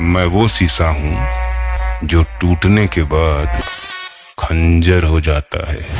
मैं वो शीशा हूँ जो टूटने के बाद खंजर हो जाता है।